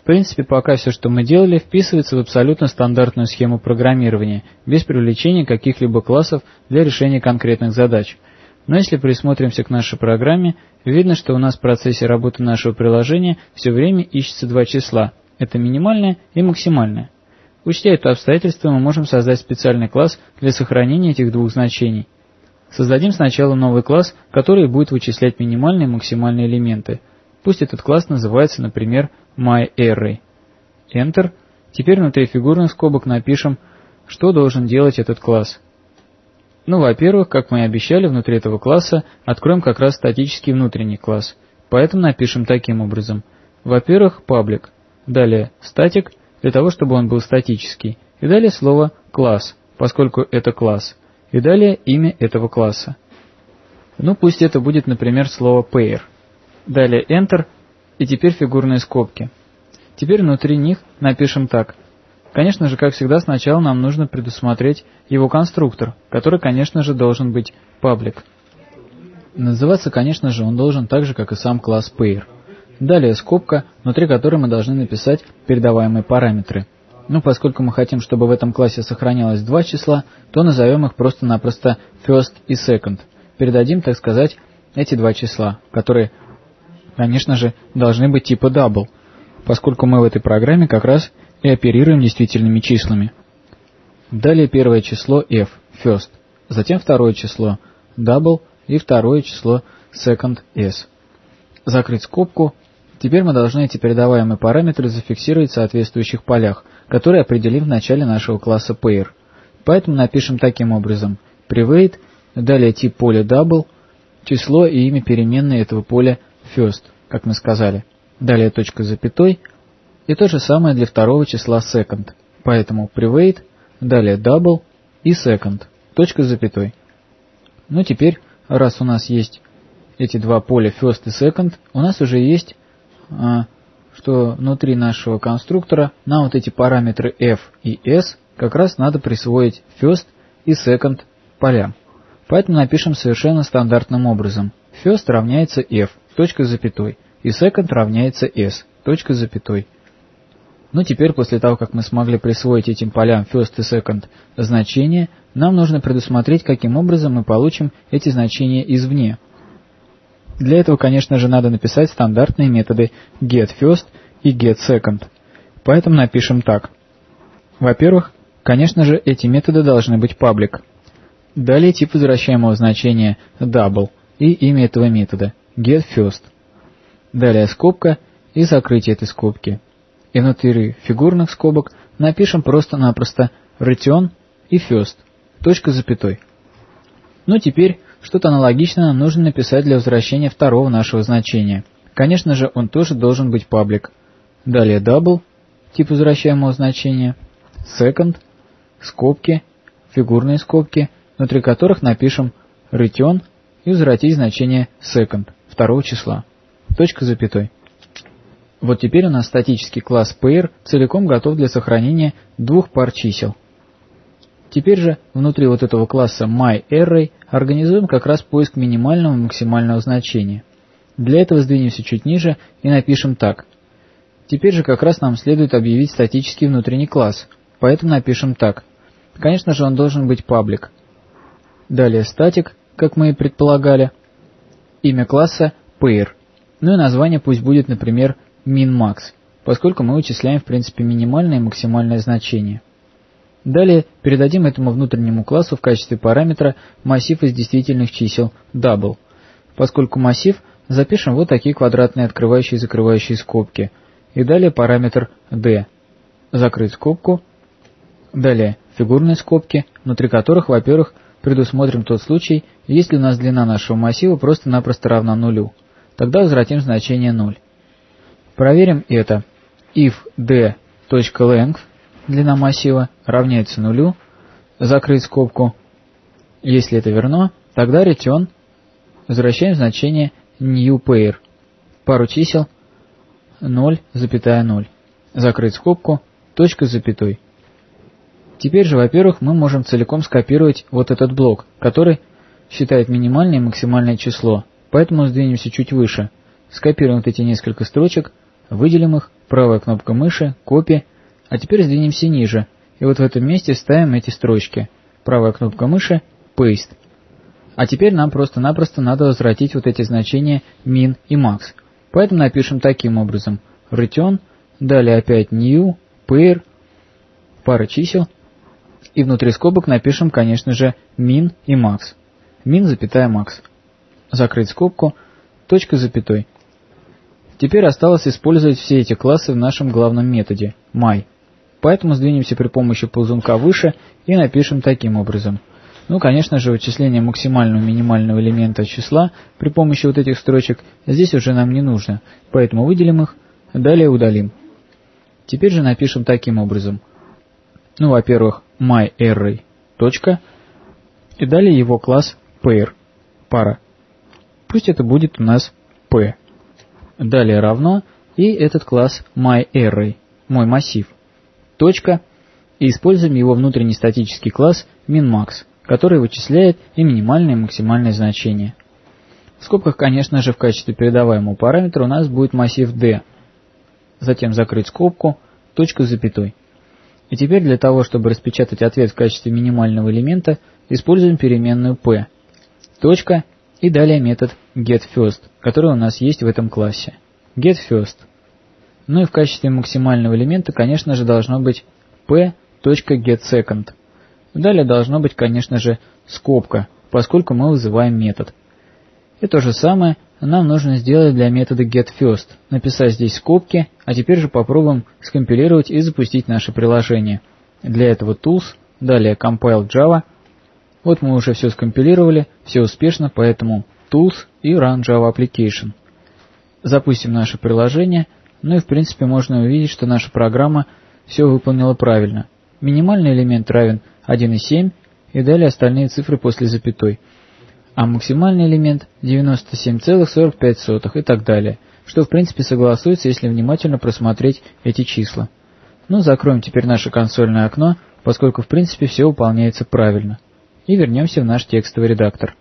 В принципе, пока все, что мы делали, вписывается в абсолютно стандартную схему программирования, без привлечения каких-либо классов для решения конкретных задач. Но если присмотримся к нашей программе, видно, что у нас в процессе работы нашего приложения все время ищется два числа. Это минимальное и максимальное. Учтя это обстоятельство, мы можем создать специальный класс для сохранения этих двух значений. Создадим сначала новый класс, который будет вычислять минимальные и максимальные элементы. Пусть этот класс называется, например, myArray. Enter. Теперь внутри фигурных скобок напишем, что должен делать этот класс. Ну, во-первых, как мы и обещали, внутри этого класса откроем как раз статический внутренний класс. Поэтому напишем таким образом. Во-первых, public. Далее static для того, чтобы он был статический. И далее слово класс, поскольку это класс. И далее имя этого класса. Ну, пусть это будет, например, слово pair. Далее Enter и теперь фигурные скобки. Теперь внутри них напишем так. Конечно же, как всегда, сначала нам нужно предусмотреть его конструктор, который, конечно же, должен быть public. Называться, конечно же, он должен так же, как и сам класс pair. Далее скобка, внутри которой мы должны написать передаваемые параметры. Ну, поскольку мы хотим, чтобы в этом классе сохранялось два числа, то назовем их просто-напросто first и second. Передадим, так сказать, эти два числа, которые, конечно же, должны быть типа double, поскольку мы в этой программе как раз и оперируем действительными числами. Далее первое число f, first, затем второе число double и второе число second s. Закрыть скобку Теперь мы должны эти передаваемые параметры зафиксировать в соответствующих полях, которые определим в начале нашего класса pair. Поэтому напишем таким образом private, далее тип поля double, число и имя переменной этого поля first, как мы сказали. Далее точка запятой, и то же самое для второго числа second. Поэтому private, далее double и second, точка запятой. Ну теперь, раз у нас есть эти два поля first и second, у нас уже есть а, что внутри нашего конструктора нам вот эти параметры f и s как раз надо присвоить first и second полям. Поэтому напишем совершенно стандартным образом. First равняется f, точка запятой, и second равняется s, точка запятой. Ну теперь, после того, как мы смогли присвоить этим полям first и second значения, нам нужно предусмотреть, каким образом мы получим эти значения извне. Для этого, конечно же, надо написать стандартные методы getFirst и getSecond. Поэтому напишем так. Во-первых, конечно же, эти методы должны быть public. Далее тип возвращаемого значения double и имя этого метода getFirst. Далее скобка и закрытие этой скобки. И внутри фигурных скобок напишем просто-напросто return и first, точка запятой. Ну теперь что-то аналогичное нужно написать для возвращения второго нашего значения. Конечно же, он тоже должен быть паблик. Далее double, тип возвращаемого значения, second, скобки, фигурные скобки, внутри которых напишем return и возвратить значение second, второго числа. Точка запятой. Вот теперь у нас статический класс pair целиком готов для сохранения двух пар чисел. Теперь же внутри вот этого класса myArray организуем как раз поиск минимального и максимального значения. Для этого сдвинемся чуть ниже и напишем так. Теперь же как раз нам следует объявить статический внутренний класс, поэтому напишем так. Конечно же он должен быть public. Далее static, как мы и предполагали. Имя класса pair. Ну и название пусть будет, например, min-max, поскольку мы вычисляем в принципе минимальное и максимальное значение. Далее передадим этому внутреннему классу в качестве параметра массив из действительных чисел double. Поскольку массив, запишем вот такие квадратные открывающие и закрывающие скобки. И далее параметр d. Закрыть скобку. Далее фигурные скобки, внутри которых, во-первых, предусмотрим тот случай, если у нас длина нашего массива просто-напросто равна нулю. Тогда возвратим значение 0. Проверим это. if d.length длина массива равняется нулю, закрыть скобку. Если это верно, тогда return возвращаем значение new pair, пару чисел 0,0, закрыть скобку, точка с запятой. Теперь же, во-первых, мы можем целиком скопировать вот этот блок, который считает минимальное и максимальное число, поэтому сдвинемся чуть выше, скопируем вот эти несколько строчек, выделим их, правая кнопка мыши, копи, а теперь сдвинемся ниже, и вот в этом месте ставим эти строчки. Правая кнопка мыши, paste. А теперь нам просто-напросто надо возвратить вот эти значения min и max. Поэтому напишем таким образом. return, далее опять new, pair, пара чисел, и внутри скобок напишем, конечно же, min и max. min, запятая max. Закрыть скобку, точка запятой. Теперь осталось использовать все эти классы в нашем главном методе my. Поэтому сдвинемся при помощи ползунка выше и напишем таким образом. Ну, конечно же, вычисление максимального минимального элемента числа при помощи вот этих строчек здесь уже нам не нужно, поэтому выделим их, далее удалим. Теперь же напишем таким образом. Ну, во-первых, myArray, точка, и далее его класс pair, пара. Пусть это будет у нас p. Далее равно и этот класс myArray, мой массив точка, и используем его внутренний статический класс minmax, который вычисляет и минимальное и максимальное значение. В скобках, конечно же, в качестве передаваемого параметра у нас будет массив d. Затем закрыть скобку, точку с запятой. И теперь для того, чтобы распечатать ответ в качестве минимального элемента, используем переменную p. Точка и далее метод getFirst, который у нас есть в этом классе. getFirst – ну и в качестве максимального элемента, конечно же, должно быть p.getSecond. Далее должно быть, конечно же, скобка, поскольку мы вызываем метод. И то же самое нам нужно сделать для метода getFirst, написать здесь скобки, а теперь же попробуем скомпилировать и запустить наше приложение. Для этого tools, далее compile Java. Вот мы уже все скомпилировали, все успешно, поэтому tools и run Java Application. Запустим наше приложение – ну и в принципе можно увидеть, что наша программа все выполнила правильно. Минимальный элемент равен 1,7 и далее остальные цифры после запятой. А максимальный элемент 97,45 и так далее, что в принципе согласуется, если внимательно просмотреть эти числа. Ну, закроем теперь наше консольное окно, поскольку в принципе все выполняется правильно. И вернемся в наш текстовый редактор.